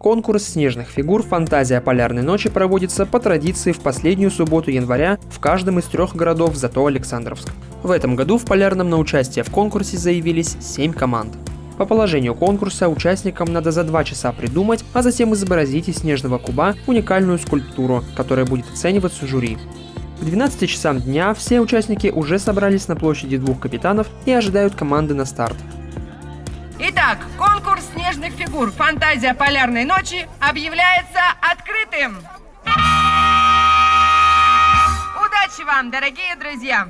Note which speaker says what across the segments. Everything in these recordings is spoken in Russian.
Speaker 1: Конкурс снежных фигур «Фантазия полярной ночи» проводится по традиции в последнюю субботу января в каждом из трех городов зато Александровск. В этом году в Полярном на участие в конкурсе заявились 7 команд. По положению конкурса участникам надо за два часа придумать, а затем изобразить из снежного куба уникальную скульптуру, которая будет оцениваться жюри. К 12 часам дня все участники уже собрались на площади двух капитанов и ожидают команды на старт.
Speaker 2: Итак, конкурс снежных фигур «Фантазия полярной ночи» объявляется открытым! Удачи вам, дорогие друзья!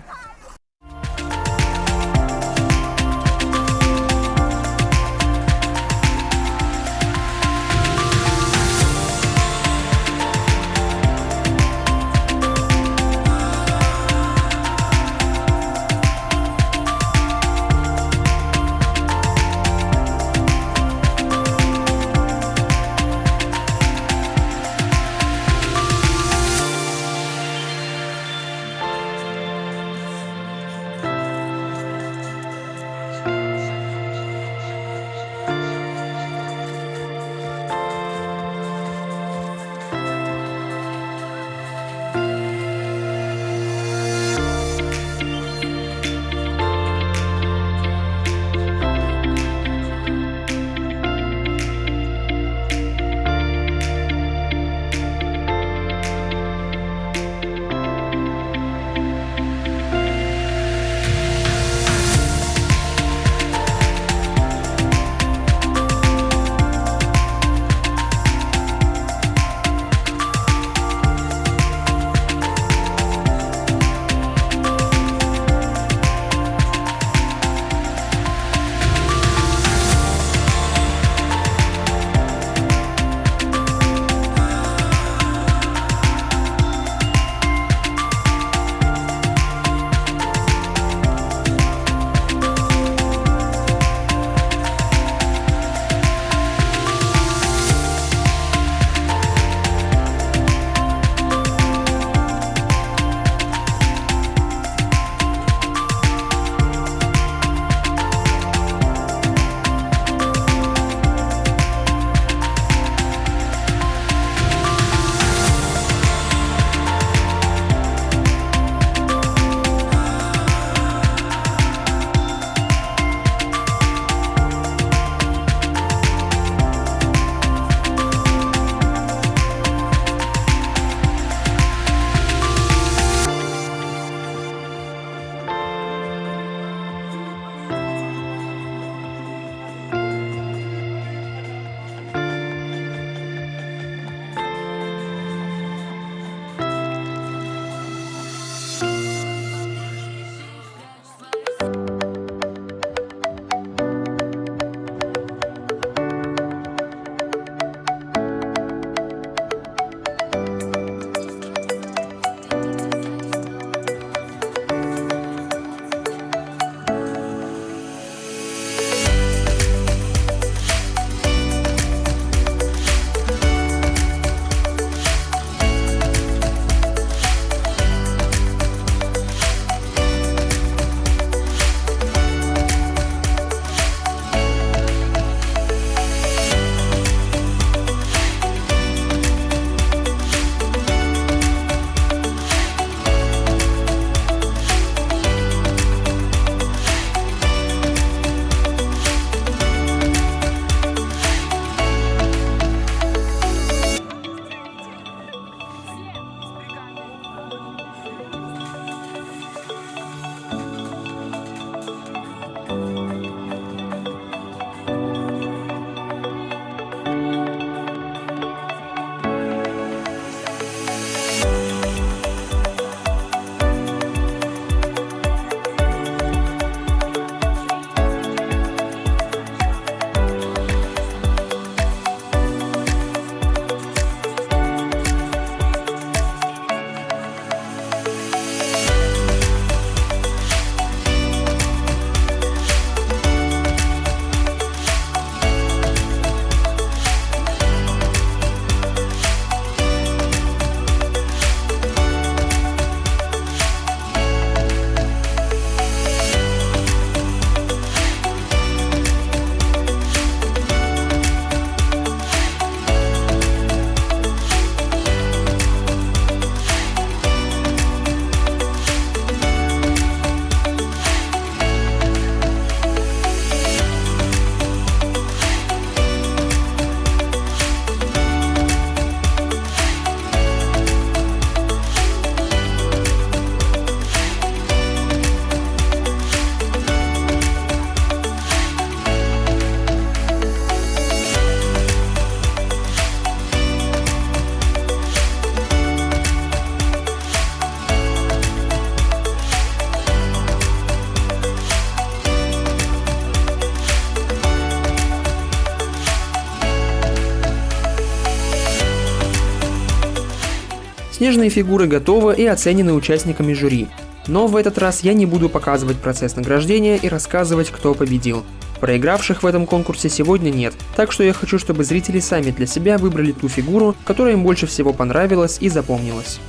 Speaker 1: Снежные фигуры готовы и оценены участниками жюри. Но в этот раз я не буду показывать процесс награждения и рассказывать, кто победил. Проигравших в этом конкурсе сегодня нет, так что я хочу, чтобы зрители сами для себя выбрали ту фигуру, которая им больше всего понравилась и запомнилась.